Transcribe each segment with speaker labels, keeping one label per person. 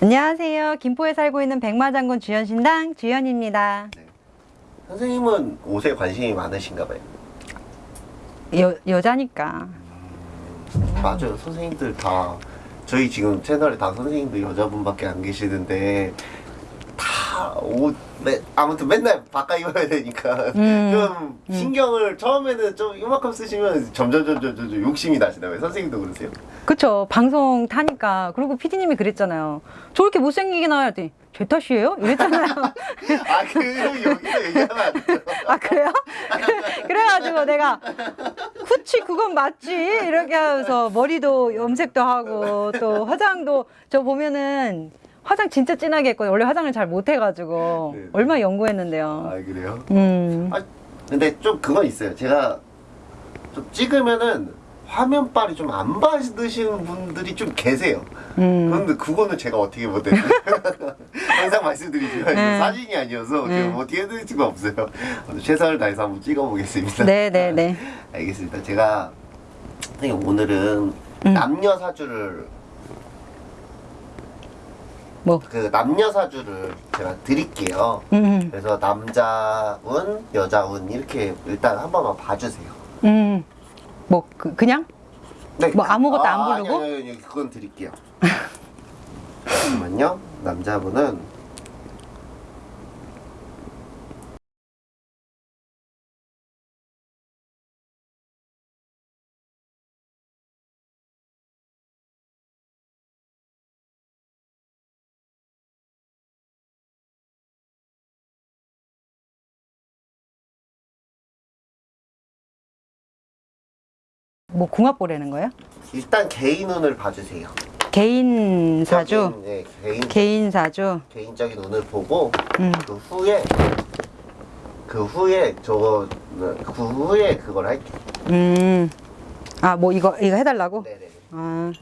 Speaker 1: 안녕하세요. 김포에 살고 있는 백마장군 주연신당 주연입니다.
Speaker 2: 선생님은 옷에 관심이 많으신가 봐요.
Speaker 1: 여, 여자니까.
Speaker 2: 맞아요. 선생님들 다 저희 지금 채널에 다 선생님들 여자분밖에 안 계시는데 다옷 아무튼 맨날 바꿔 입어야 되니까
Speaker 1: 음,
Speaker 2: 좀 신경을 처음에는 좀 이만큼 쓰시면 점점 점점 점점 욕심이 나시나 봐요. 선생님도 그러세요?
Speaker 1: 그쵸. 방송 타니까. 그리고 피디님이 그랬잖아요. 저렇게 못생기게 나와야 돼. 제 탓이에요? 이랬잖아요.
Speaker 2: 아, 그 여기서 얘기하면 안 돼요.
Speaker 1: 아, 그래요? 그래가지고 내가, 그치, 그건 맞지. 이렇게 하면서 머리도 염색도 하고, 또 화장도, 저 보면은 화장 진짜 진하게 했거든요. 원래 화장을 잘 못해가지고.
Speaker 2: 네.
Speaker 1: 얼마나 연구했는데요.
Speaker 2: 아, 그래요?
Speaker 1: 음.
Speaker 2: 아, 근데 좀 그건 있어요. 제가 좀 찍으면은 화면빨이 좀 안 받으시는 분들이 좀 계세요.
Speaker 1: 음.
Speaker 2: 그런데 그거는 제가 어떻게 못해요. 항상 말씀드리지만
Speaker 1: 네.
Speaker 2: 사진이 아니어서
Speaker 1: 네.
Speaker 2: 어떻게 해드릴 수가 없어요. 최선을 다해서 한번 찍어보겠습니다.
Speaker 1: 네네네.
Speaker 2: 알겠습니다. 제가 오늘은
Speaker 1: 음.
Speaker 2: 남녀 사주를
Speaker 1: 뭐.
Speaker 2: 그 남녀 사주를 제가 드릴게요.
Speaker 1: 음.
Speaker 2: 그래서 남자 운, 여자 운 이렇게 일단 한 번만 봐주세요.
Speaker 1: 음. 뭐, 그, 그냥?
Speaker 2: 네.
Speaker 1: 뭐 아무것도 안 부르고?
Speaker 2: 아니, 아니, 아니, 그건 드릴게요. 잠깐만요. 남자분은
Speaker 1: 뭐 궁합 보라는 거예요?
Speaker 2: 일단 개인 운을 봐주세요.
Speaker 1: 개인 사주?
Speaker 2: 네, 개인
Speaker 1: 개인 사주?
Speaker 2: 개인적인 운을 보고
Speaker 1: 음.
Speaker 2: 그 후에 그 후에 저거 그 후에 그걸 할게요.
Speaker 1: 음. 아, 뭐 이거, 이거 해 달라고?
Speaker 2: 네 네.
Speaker 1: 아.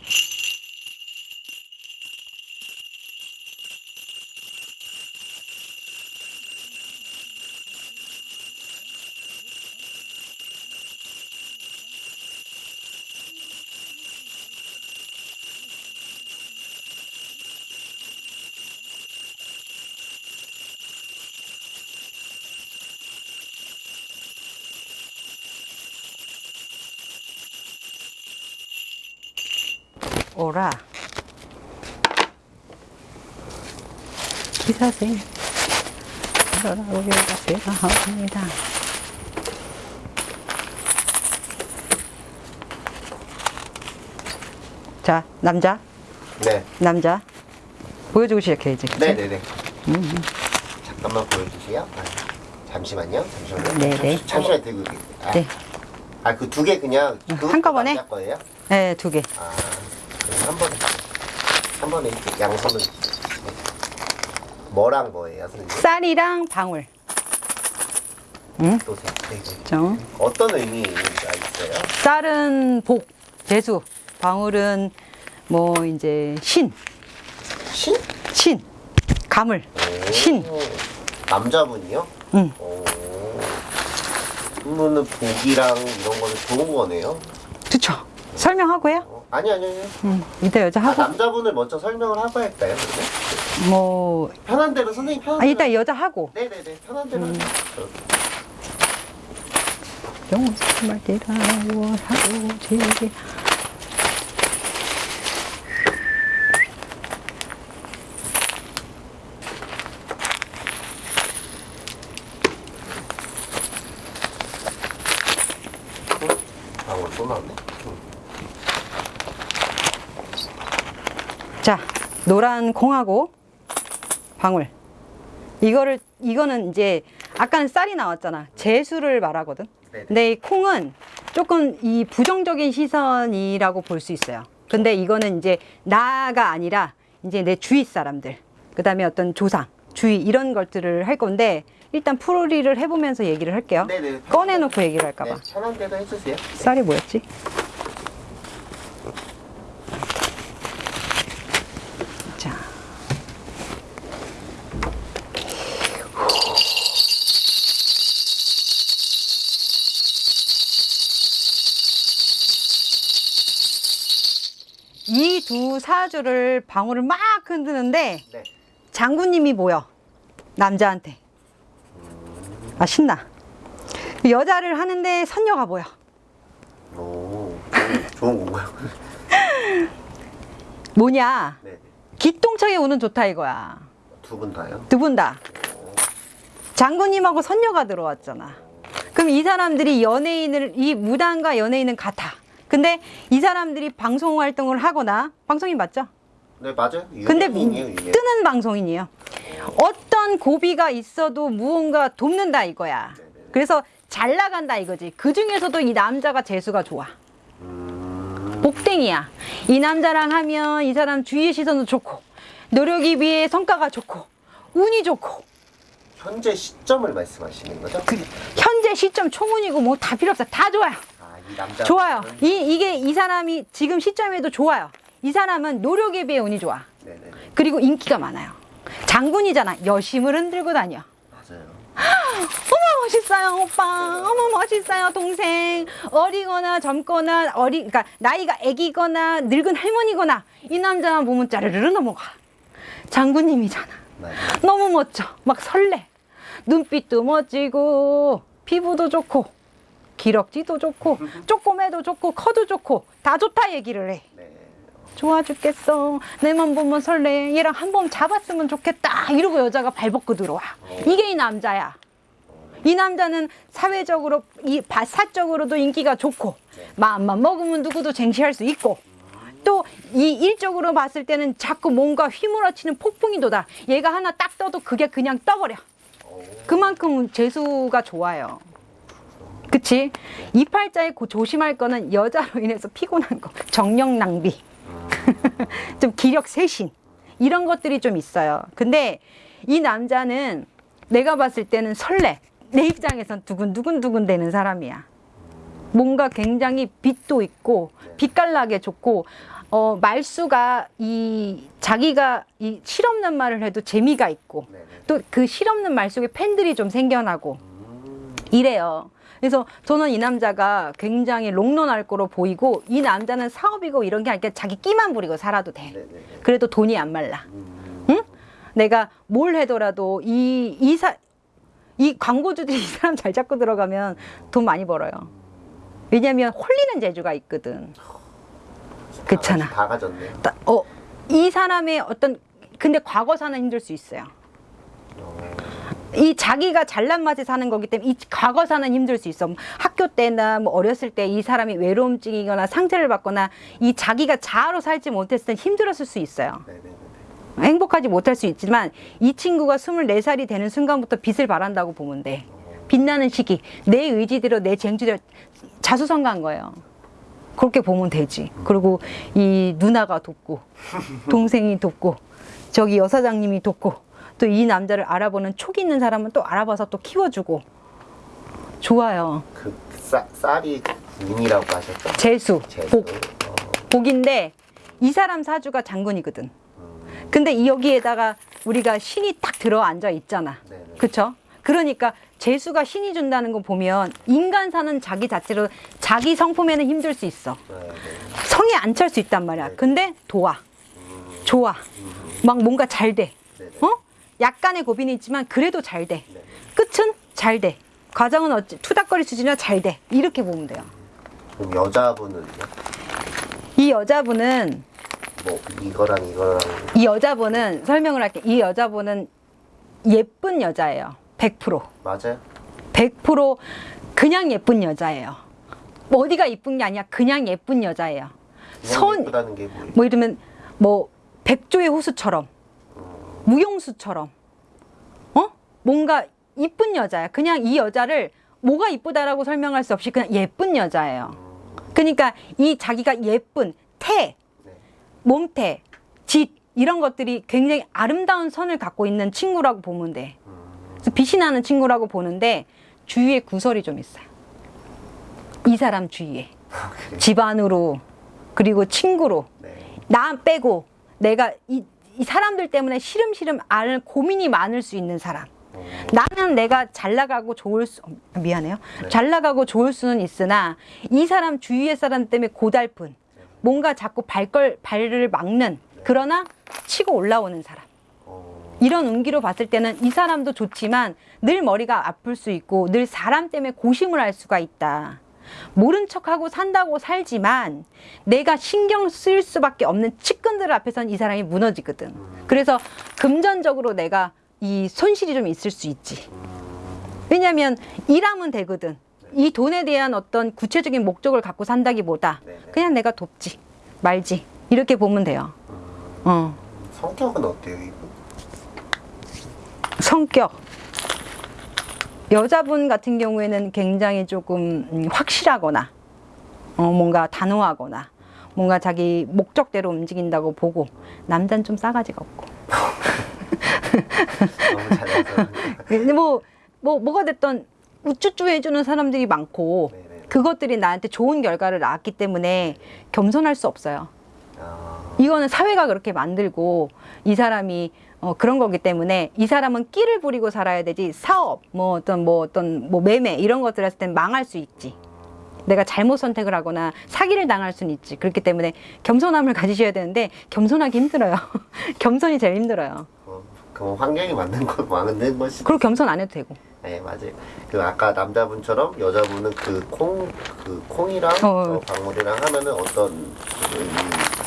Speaker 1: 오라. 기사생. 돌아오기가 필요합니다. 자, 남자.
Speaker 2: 네.
Speaker 1: 남자. 보여주고 시작해야지.
Speaker 2: 네네네. 잠깐만 보여주세요. 아, 잠시만요. 잠시만요.
Speaker 1: 네네.
Speaker 2: 잠시, 잠시만 들고. 아,
Speaker 1: 네.
Speaker 2: 아, 그 두 개 그냥 그것도
Speaker 1: 한꺼번에?
Speaker 2: 남자 거예요?
Speaker 1: 네, 두 개.
Speaker 2: 아, 그럼 한 번에 한 번에 이렇게 양손을 네. 뭐랑 뭐예요, 선생님?
Speaker 1: 쌀이랑 방울. 응?
Speaker 2: 네, 네.
Speaker 1: 정.
Speaker 2: 어떤 의미가 있어요?
Speaker 1: 쌀은 복, 재수. 방울은 뭐 이제 신,
Speaker 2: 신?
Speaker 1: 신, 가물,
Speaker 2: 오,
Speaker 1: 신.
Speaker 2: 남자분이요?
Speaker 1: 응.
Speaker 2: 오. 그러면은 복이랑 이런 거는 좋은 거네요.
Speaker 1: 그쵸. 설명하고요?
Speaker 2: 어, 아니 아니 아니.
Speaker 1: 응. 이따 여자
Speaker 2: 아,
Speaker 1: 하고.
Speaker 2: 남자분을 먼저 설명을 하고 할까요? 그러면?
Speaker 1: 뭐,
Speaker 2: 편한 대로 선생님 편한
Speaker 1: 아. 이따 여자 하고.
Speaker 2: 네네네 편한 대로.
Speaker 1: 음.
Speaker 2: 하세요.
Speaker 1: 정말 대라고 하고 제게.
Speaker 2: 아 오늘 또 나왔네. 응.
Speaker 1: 자, 노란 콩하고 방울. 이거를, 이거는 이제, 아까는 쌀이 나왔잖아. 재수를 말하거든.
Speaker 2: 네네.
Speaker 1: 근데 이 콩은 조금 이 부정적인 시선이라고 볼 수 있어요. 근데 이거는 이제 나가 아니라 이제 내 주위 사람들, 그 다음에 어떤 조상, 주위 이런 것들을 할 건데 일단 풀이를 해보면서 얘기를 할게요.
Speaker 2: 네네.
Speaker 1: 꺼내놓고 얘기를 할까봐.
Speaker 2: 네, 편한 대로 해주세요.
Speaker 1: 쌀이 뭐였지? 두 사주를 방울을 막 흔드는데
Speaker 2: 네.
Speaker 1: 장군님이 모여 남자한테. 아 신나. 여자를 하는데 선녀가 보여.
Speaker 2: 오, 좋은, 건가요?
Speaker 1: 뭐냐?
Speaker 2: 네.
Speaker 1: 기똥차게 우는 좋다 이거야.
Speaker 2: 두 분 다요?
Speaker 1: 두 분 다. 장군님하고 선녀가 들어왔잖아. 그럼 이 사람들이 연예인을 이 무당과 연예인은 같아 근데 이 사람들이 방송 활동을 하거나 방송인 맞죠?
Speaker 2: 네, 맞아요.
Speaker 1: 근데
Speaker 2: 유명인이에요.
Speaker 1: 뜨는 방송인이에요. 어떤 고비가 있어도 무언가 돕는다 이거야. 그래서 잘 나간다 이거지. 그 중에서도 이 남자가 재수가 좋아.
Speaker 2: 음,
Speaker 1: 복땡이야. 이 남자랑 하면 이 사람 주위의 시선도 좋고, 노력이 비해 성과가 좋고, 운이 좋고,
Speaker 2: 현재 시점을 말씀하시는 거죠?
Speaker 1: 그 현재 시점 총운이고 뭐 다 필요 없어. 다 좋아요.
Speaker 2: 남자.
Speaker 1: 좋아요. 이, 이게 이 사람이 지금 시점에도 좋아요. 이 사람은 노력에 비해 운이 좋아.
Speaker 2: 네네.
Speaker 1: 그리고 인기가 많아요. 장군이잖아. 여심을 흔들고 다녀.
Speaker 2: 맞아요.
Speaker 1: 어머 멋있어요 오빠 어머 멋있어요 동생 어리거나 젊거나 어리 그러니까 나이가 애기거나 늙은 할머니거나 이 남자만 보면 짜르르르 넘어가 장군님이잖아
Speaker 2: 맞아요.
Speaker 1: 너무 멋져 막 설레 눈빛도 멋지고 피부도 좋고 기럭지도 좋고 쪼꼬매도 좋고 커도 좋고 다 좋다 얘기를 해.
Speaker 2: 네.
Speaker 1: 좋아 죽겠어. 내만 보면 설레. 얘랑 한 번 잡았으면 좋겠다. 이러고 여자가 발벗고 들어와. 이게 이 남자야. 이 남자는 사회적으로 이 바- 사적으로도 인기가 좋고 마음만 먹으면 누구도 쟁취할 수 있고 또이 일적으로 봤을 때는 자꾸 뭔가 휘몰아치는 폭풍이 도다 얘가 하나 딱 떠도 그게 그냥 떠버려. 그만큼 재수가 좋아요 그치 이 팔자에 고- 조심할 거는 여자로 인해서 피곤한 거 정력 낭비 좀 기력 쇄신 이런 것들이 좀 있어요. 근데 이 남자는 내가 봤을 때는 설레. 내 입장에선 두근두근두근 되는 사람이야. 뭔가 굉장히 빛도 있고 빛깔나게 좋고 어, 말수가 이 자기가 이 실없는 말을 해도 재미가 있고. 또 그 실없는 말 속에 팬들이 좀 생겨나고 이래요. 그래서 저는 이 남자가 굉장히 롱런할 거로 보이고 이 남자는 사업이고 이런 게 아니라 자기 끼만 부리고 살아도 돼.
Speaker 2: 네네.
Speaker 1: 그래도 돈이 안 말라.
Speaker 2: 음,
Speaker 1: 응? 내가 뭘 해더라도 이 이 사 이 광고주들이 이 사람 잘 잡고 들어가면 돈 많이 벌어요. 왜냐면 홀리는 재주가 있거든. 그렇잖아.
Speaker 2: 다 가졌네요.
Speaker 1: 따- 어, 이 사람의 어떤 근데 과거사는 힘들 수 있어요. 이 자기가 잘난 맛에 사는 거기 때문에 이 과거사는 힘들 수 있어. 뭐 학교 때나 뭐 어렸을 때 이 사람이 외로움 증이거나 상처를 받거나 이 자기가 자아로 살지 못했을 땐 힘들었을 수 있어요. 행복하지 못할 수 있지만 이 친구가 24살이 되는 순간부터 빛을 발한다고 보면 돼. 빛나는 시기, 내 의지대로 내 쟁취대로 자수성가한 거예요. 그렇게 보면 되지. 그리고 이 누나가 돕고, 동생이 돕고, 저기 여사장님이 돕고, 또 이 남자를 알아보는 촉이 있는 사람은 또 알아봐서 또 키워주고. 좋아요.
Speaker 2: 그 쌀, 쌀이 군이라고 하셨죠?
Speaker 1: 재수,
Speaker 2: 재수.
Speaker 1: 복,
Speaker 2: 어,
Speaker 1: 복인데 이 사람 사주가 장군이거든.
Speaker 2: 음,
Speaker 1: 근데 이 여기에다가 우리가 신이 딱 들어 앉아 있잖아.
Speaker 2: 네네.
Speaker 1: 그쵸? 그러니까 재수가 신이 준다는 거 보면 인간 사는 자기 자체로 자기 성품에는 힘들 수 있어.
Speaker 2: 네네.
Speaker 1: 성에 안 찰 수 있단 말이야. 근데 도와. 좋아. 막 뭔가 잘 돼.
Speaker 2: 네네.
Speaker 1: 어? 약간의 고민이 있지만 그래도 잘 돼.
Speaker 2: 네.
Speaker 1: 끝은 잘 돼. 과정은 어찌 투닥거리 수준이나 잘 돼. 이렇게 보면 돼요.
Speaker 2: 그럼 여자분은요?
Speaker 1: 이 여자분은
Speaker 2: 뭐 이거랑 이거랑
Speaker 1: 이 여자분은 설명을 할게. 이 여자분은 예쁜 여자예요. 100%.
Speaker 2: 맞아요?
Speaker 1: 100% 그냥 예쁜 여자예요. 뭐 어디가 예쁜 게 아니야. 그냥 예쁜 여자예요.
Speaker 2: 그냥 뭐예요?
Speaker 1: 뭐 이러면 뭐 백조의 호수처럼 무용수처럼 어 뭔가 이쁜 여자야. 그냥 이 여자를 뭐가 이쁘다라고 설명할 수 없이 그냥 예쁜 여자예요. 그러니까 이 자기가 예쁜 태,
Speaker 2: 네.
Speaker 1: 몸태, 짓 이런 것들이 굉장히 아름다운 선을 갖고 있는 친구라고 보면 돼. 그래서 빛이 나는 친구라고 보는데 주위에 구설이 좀 있어요. 이 사람 주위에 집안으로 그리고 친구로
Speaker 2: 네.
Speaker 1: 나 빼고 내가 이, 이 사람들 때문에 시름시름 앓을 고민이 많을 수 있는 사람.
Speaker 2: 어,
Speaker 1: 나는 내가 잘 나가고 좋을 수 어, 미안해요.
Speaker 2: 네.
Speaker 1: 잘 나가고 좋을 수는 있으나 이 사람 주위의 사람 때문에 고달픈 뭔가 자꾸 발걸 발을 막는 그러나 치고 올라오는 사람.
Speaker 2: 어,
Speaker 1: 이런 운기로 봤을 때는 이 사람도 좋지만 늘 머리가 아플 수 있고 늘 사람 때문에 고심을 할 수가 있다. 모른 척하고 산다고 살지만 내가 신경 쓸 수밖에 없는 측근들 앞에선 이 사람이 무너지거든. 그래서 금전적으로 내가 이 손실이 좀 있을 수 있지. 왜냐하면 일하면 되거든. 이 돈에 대한 어떤 구체적인 목적을 갖고 산다기보다. 그냥 내가 돕지 말지 이렇게 보면 돼요. 어.
Speaker 2: 성격은 어때요, 이분?
Speaker 1: 성격 여자분 같은 경우에는 굉장히 조금 음, 확실하거나 어, 뭔가 단호하거나 뭔가 자기 목적대로 움직인다고 보고 남자는 좀 싸가지가 없고
Speaker 2: 너무.
Speaker 1: 근데 뭐, 뭐 뭐가 됐던 우쭈쭈 해주는 사람들이 많고
Speaker 2: 네네.
Speaker 1: 그것들이 나한테 좋은 결과를 낳았기 때문에 겸손할 수 없어요.
Speaker 2: 아,
Speaker 1: 이거는 사회가 그렇게 만들고 이 사람이 어, 그런 거기 때문에 이 사람은 끼를 부리고 살아야 되지 사업 뭐 어떤 뭐 어떤 뭐 매매 이런 것들 했을 땐 망할 수 있지 내가 잘못 선택을 하거나 사기를 당할 수는 있지 그렇기 때문에 겸손함을 가지셔야 되는데 겸손하기 힘들어요 겸손이 제일 힘들어요
Speaker 2: 어, 그럼 환경이 맞는 것, 맞는 것이.
Speaker 1: 그리고 겸손 안 해도 되고
Speaker 2: 네, 맞아요. 그 아까 남자분처럼 여자분은 그 콩, 그 콩이랑
Speaker 1: 어.
Speaker 2: 어, 박물이랑 하면은 어떤 그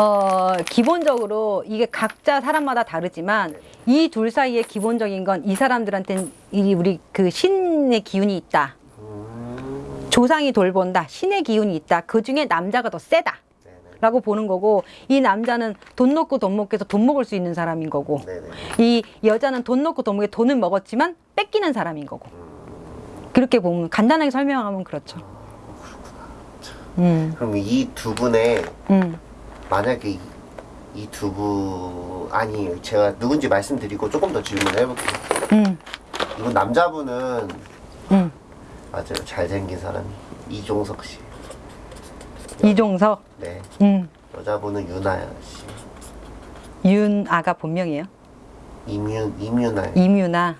Speaker 1: 어, 기본적으로 이게 각자 사람마다 다르지만 이 둘 사이의 기본적인 건 이 사람들한테는 이 우리 그 신의 기운이 있다.
Speaker 2: 음,
Speaker 1: 조상이 돌본다. 신의 기운이 있다. 그 중에 남자가 더 세다. 라고 보는 거고 이 남자는 돈 놓고 돈 먹고 해서 돈 먹을 수 있는 사람인 거고
Speaker 2: 네네.
Speaker 1: 이 여자는 돈 놓고 돈 먹고 돈은 먹었지만 뺏기는 사람인 거고 그렇게 보면 간단하게 설명하면 그렇죠. 음,
Speaker 2: 그럼 이 두 분의
Speaker 1: 음,
Speaker 2: 만약에 이 두 분 아니 제가 누군지 말씀드리고 조금 더 질문을 해볼게요.
Speaker 1: 음,
Speaker 2: 이분 남자분은
Speaker 1: 음.
Speaker 2: 맞아요 잘생긴 사람이 이종석 씨.
Speaker 1: 이종석,
Speaker 2: 네.
Speaker 1: 음,
Speaker 2: 여자분은 유나 씨.
Speaker 1: 윤아가 본명이에요.
Speaker 2: 임윤. 임유나,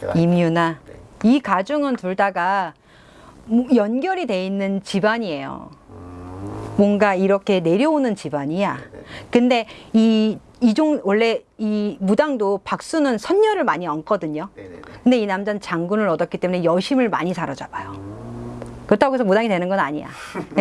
Speaker 2: 제가
Speaker 1: 임유나.
Speaker 2: 네.
Speaker 1: 이 가중은 둘 다가 연결이 돼 있는 집안이에요.
Speaker 2: 음,
Speaker 1: 뭔가 이렇게 내려오는 집안이야. 근데 이 이종 원래 이 무당도 박수는 선녀를 많이 얹거든요. 근데 이 남자는 장군을 얻었기 때문에 여심을 많이 사로잡아요. 그렇다고 해서 무당이 되는 건 아니야.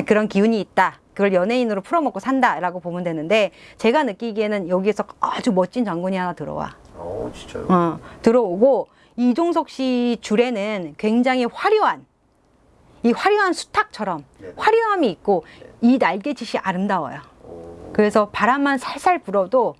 Speaker 1: 그런 기운이 있다. 그걸 연예인으로 풀어먹고 산다라고 보면 되는데 제가 느끼기에는 여기에서 아주 멋진 장군이 하나 들어와.
Speaker 2: 어 진짜요?
Speaker 1: 어, 들어오고 이종석 씨 줄에는 굉장히 화려한 이 화려한 수탉처럼
Speaker 2: 네네.
Speaker 1: 화려함이 있고 이 날개짓이 아름다워요.
Speaker 2: 오.
Speaker 1: 그래서 바람만 살살 불어도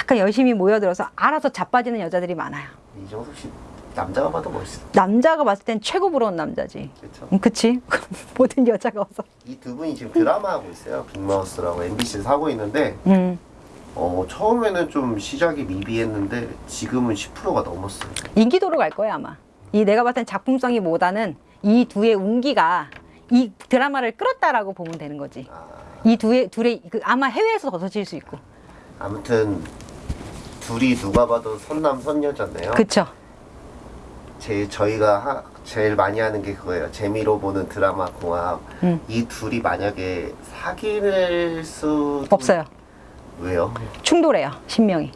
Speaker 1: 약간 열심히 모여들어서 알아서 자빠지는 여자들이 많아요.
Speaker 2: 이정석 씨 남자가 봐도 멋있어.
Speaker 1: 남자가 봤을 땐 최고 부러운 남자지. 음, 그치? 모든 여자가 와서.
Speaker 2: 이 두 분이 지금 드라마 하고 있어요. 빅마우스라고 MBC에서 하고 있는데
Speaker 1: 음.
Speaker 2: 어 처음에는 좀 시작이 미비했는데 지금은 10%가 넘었어요.
Speaker 1: 인기도로 갈 거야 아마. 이 내가 봤을 땐 작품성이보다는 이 두의 운기가 이 드라마를 끌었다라고 보면 되는 거지.
Speaker 2: 아,
Speaker 1: 이 두의 둘의 그 아마 해외에서 더 터질 수 있고.
Speaker 2: 아무튼 둘이 누가 봐도 선남 선녀잖아요.
Speaker 1: 그쵸?
Speaker 2: 제 저희가 하, 제일 많이 하는 게 그거예요. 재미로 보는 드라마 공합.
Speaker 1: 음.
Speaker 2: 이 둘이 만약에 사귈 수
Speaker 1: 없어요.
Speaker 2: 왜요?
Speaker 1: 충돌해요. 신명이.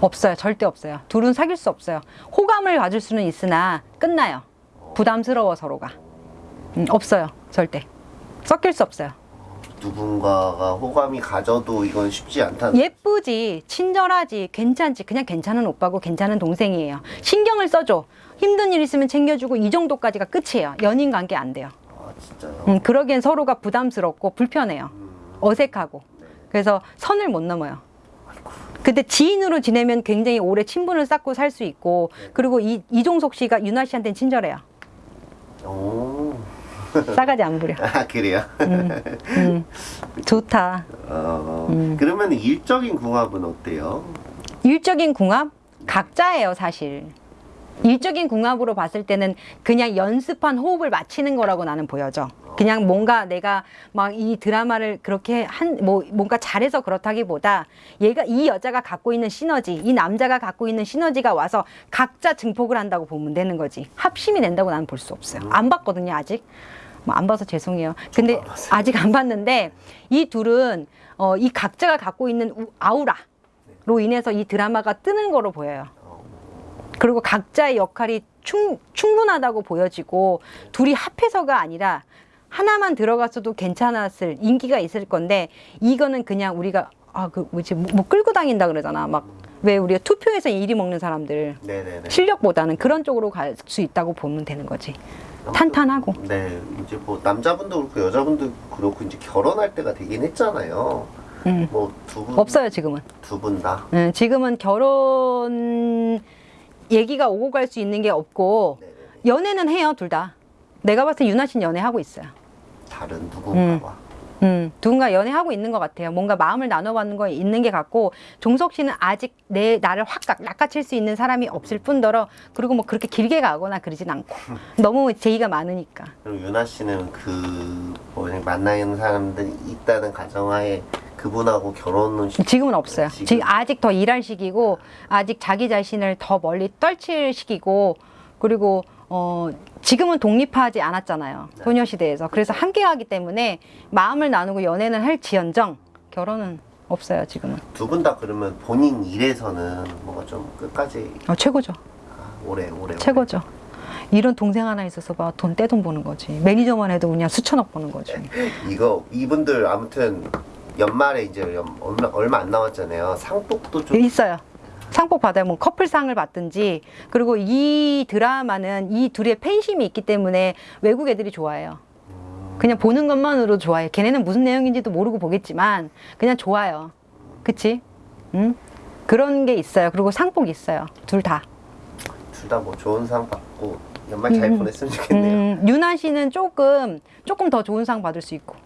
Speaker 1: 없어요. 절대 없어요. 둘은 사귈 수 없어요. 호감을 가질 수는 있으나 끝나요. 부담스러워 서로가. 음, 없어요. 절대. 섞일 수 없어요.
Speaker 2: 누군가가 호감이 가져도 이건 쉽지 않다는.
Speaker 1: 예쁘지, 친절하지, 괜찮지. 그냥 괜찮은 오빠고 괜찮은 동생이에요. 신경을 써줘. 힘든 일 있으면 챙겨주고 이 정도까지가 끝이에요. 연인 관계 안 돼요.
Speaker 2: 아 진짜요?
Speaker 1: 음, 그러기엔 서로가 부담스럽고 불편해요. 어색하고. 그래서 선을 못 넘어요. 근데 지인으로 지내면 굉장히 오래 친분을 쌓고 살 수 있고 그리고 이, 이종석 씨가 윤아 씨한테는 친절해요.
Speaker 2: 오.
Speaker 1: 싸가지 안 부려.
Speaker 2: 아 그래요?
Speaker 1: 음, 좋다.
Speaker 2: 어,
Speaker 1: 음.
Speaker 2: 그러면 일적인 궁합은 어때요?
Speaker 1: 일적인 궁합 각자예요 사실. 일적인 궁합으로 봤을 때는 그냥 연습한 호흡을 맞추는 거라고 나는 보여져. 그냥 뭔가 내가 막 이 드라마를 그렇게 한 뭐 뭔가 잘해서 그렇다기보다 얘가 이 여자가 갖고 있는 시너지, 이 남자가 갖고 있는 시너지가 와서 각자 증폭을 한다고 보면 되는 거지. 합심이 된다고 나는 볼 수 없어요. 안 봤거든요 아직. 뭐 안 봐서 죄송해요. 근데. 아직 안 봤는데 이 둘은 어, 이 각자가 갖고 있는 우- 아우라로 인해서 이 드라마가 뜨는 거로 보여요.
Speaker 2: 어,
Speaker 1: 그리고 각자의 역할이 충, 충분하다고 보여지고 둘이 합해서가 아니라 하나만 들어갔어도 괜찮았을 인기가 있을 건데 이거는 그냥 우리가 아그 뭐지 뭐, 뭐 끌고 다닌다 그러잖아 막 왜 우리가 투표에서 이리 먹는 사람들
Speaker 2: 네네네.
Speaker 1: 실력보다는 그런 쪽으로 갈 수 있다고 보면 되는 거지 탄탄하고
Speaker 2: 네, 이제 뭐 남자분도 그렇고 여자분도 그렇고 이제 결혼할 때가 되긴 했잖아요.
Speaker 1: 음.
Speaker 2: 뭐두 분,
Speaker 1: 없어요 지금은
Speaker 2: 두 분 다.
Speaker 1: 음, 지금은 결혼 얘기가 오고 갈 수 있는 게 없고
Speaker 2: 네네네.
Speaker 1: 연애는 해요 둘 다 내가 봤을 때 유나 씨는 연애하고 있어요
Speaker 2: 다른 누군가와.
Speaker 1: 음, 누군가 연애하고 있는 것 같아요. 뭔가 마음을 나눠받는 거 있는 게 같고 종석 씨는 아직 내 나를 확 낚- 낚아챌 수 있는 사람이 없을 뿐더러 그리고 뭐 그렇게 길게 가거나 그러진 않고 너무 제의가 많으니까.
Speaker 2: 그리고 유나 씨는 그 뭐냐 만나는 사람들이 있다는 가정하에 그분하고 결혼은 시-
Speaker 1: 지금은 없어요.
Speaker 2: 지금.
Speaker 1: 지금 아직 더 일할 시기고 아직 자기 자신을 더 멀리 떨칠 시기고 그리고 어 지금은 독립하지 않았잖아요.
Speaker 2: 네.
Speaker 1: 소녀시대에서 그래서 함께 하기 때문에 마음을 나누고 연애는 할지언정 결혼은 없어요 지금은.
Speaker 2: 두 분 다 그러면 본인 일에서는 뭔가 좀 끝까지
Speaker 1: 어, 최고죠.
Speaker 2: 아, 오래 오래
Speaker 1: 최고죠. 이런 동생 하나 있어서 봐 돈 떼돈 버는 거지. 매니저만 해도 그냥 수천억 버는 거지.
Speaker 2: 오래. 이거 이분들 아무튼 연말에 이제 연- 얼마 얼마 안 남았잖아요. 상복도 좀
Speaker 1: 있어요. 상복 받아요. 뭐 커플상을 받든지 그리고 이 드라마는 이 둘의 팬심이 있기 때문에 외국 애들이 좋아해요. 그냥 보는 것만으로 좋아해. 걔네는 무슨 내용인지도 모르고 보겠지만 그냥 좋아요. 그치? 응? 그런 게 있어요. 그리고 상복 있어요. 둘 다.
Speaker 2: 둘 다 뭐 좋은 상 받고 연말 잘
Speaker 1: 음.
Speaker 2: 보냈으면 좋겠네요.
Speaker 1: 음, 유나 씨는 조금 조금 더 좋은 상 받을 수 있고.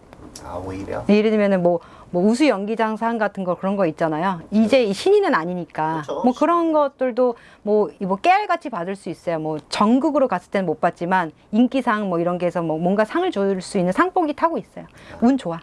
Speaker 2: 아 오히려
Speaker 1: 예를 들면은 뭐, 뭐 우수 연기장상 같은 거 그런 거 있잖아요. 이제 이 신인은 아니니까
Speaker 2: 그렇죠.
Speaker 1: 뭐 그런 것들도 뭐, 이뭐 깨알같이 받을 수 있어요. 뭐 전국으로 갔을 때는 못 받지만 인기상 뭐 이런 게 해서 뭐 뭔가 상을 줄 수 있는 상복이 타고 있어요. 운 좋아.